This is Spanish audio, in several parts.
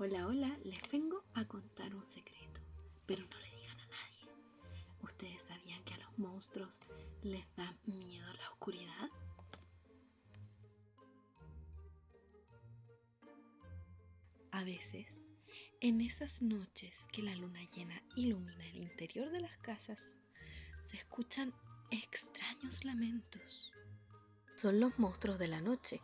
Hola, hola, les vengo a contar un secreto, pero no le digan a nadie. ¿Ustedes sabían que a los monstruos les da miedo la oscuridad? A veces, en esas noches que la luna llena ilumina el interior de las casas, se escuchan extraños lamentos. Son los monstruos de la noche,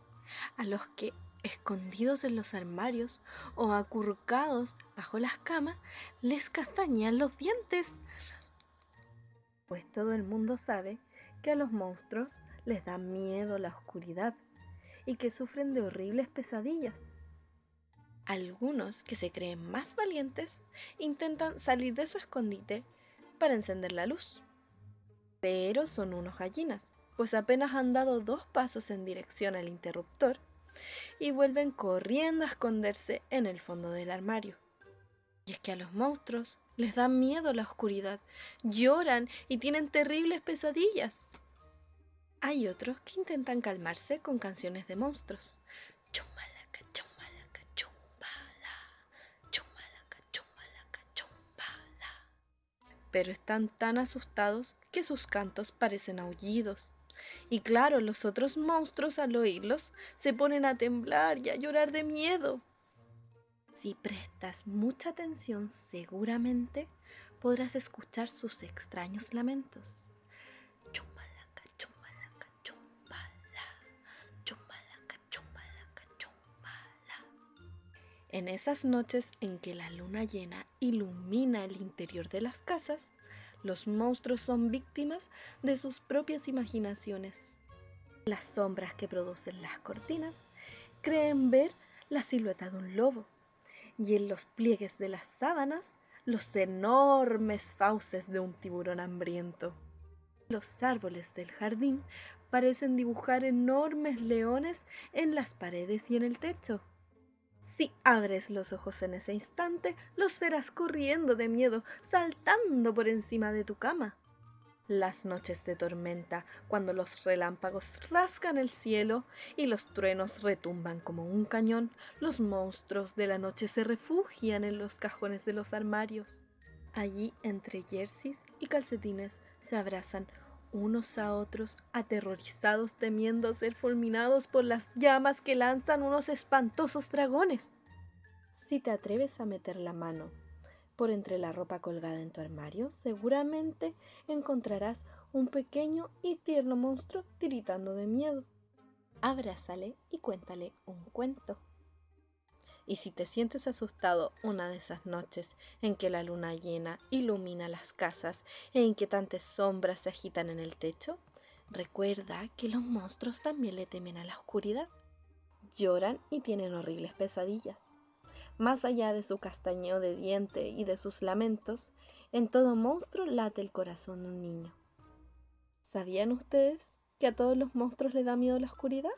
a los que escondidos en los armarios o acurrucados bajo las camas, les castañean los dientes. Pues todo el mundo sabe que a los monstruos les da miedo la oscuridad y que sufren de horribles pesadillas. Algunos que se creen más valientes intentan salir de su escondite para encender la luz. Pero son unos gallinas, pues apenas han dado dos pasos en dirección al interruptor y vuelven corriendo a esconderse en el fondo del armario. Y es que a los monstruos les da miedo la oscuridad, lloran y tienen terribles pesadillas. Hay otros que intentan calmarse con canciones de monstruos. Chumbalaca, chumbalaca, chumbala, chumbalaca, chumbalaca, chumbala. Pero están tan asustados que sus cantos parecen aullidos. Y claro, los otros monstruos al oírlos se ponen a temblar y a llorar de miedo. Si prestas mucha atención, seguramente podrás escuchar sus extraños lamentos. Chumbalaca, chumbalaca, chumbala, chumbalaca, chumbalaca, chumbala. En esas noches en que la luna llena ilumina el interior de las casas, los monstruos son víctimas de sus propias imaginaciones. Las sombras que producen las cortinas creen ver la silueta de un lobo y en los pliegues de las sábanas los enormes fauces de un tiburón hambriento. Los árboles del jardín parecen dibujar enormes leones en las paredes y en el techo. Si abres los ojos en ese instante, los verás corriendo de miedo, saltando por encima de tu cama. Las noches de tormenta, cuando los relámpagos rasgan el cielo y los truenos retumban como un cañón, los monstruos de la noche se refugian en los cajones de los armarios. Allí, entre jerseys y calcetines, se abrazan unos a otros, aterrorizados temiendo ser fulminados por las llamas que lanzan unos espantosos dragones. Si te atreves a meter la mano por entre la ropa colgada en tu armario, seguramente encontrarás un pequeño y tierno monstruo tiritando de miedo. Abrázale y cuéntale un cuento. Y si te sientes asustado una de esas noches en que la luna llena ilumina las casas e inquietantes sombras se agitan en el techo, recuerda que los monstruos también le temen a la oscuridad. Lloran y tienen horribles pesadillas. Más allá de su castañeo de diente y de sus lamentos, en todo monstruo late el corazón de un niño. ¿Sabían ustedes que a todos los monstruos les da miedo la oscuridad?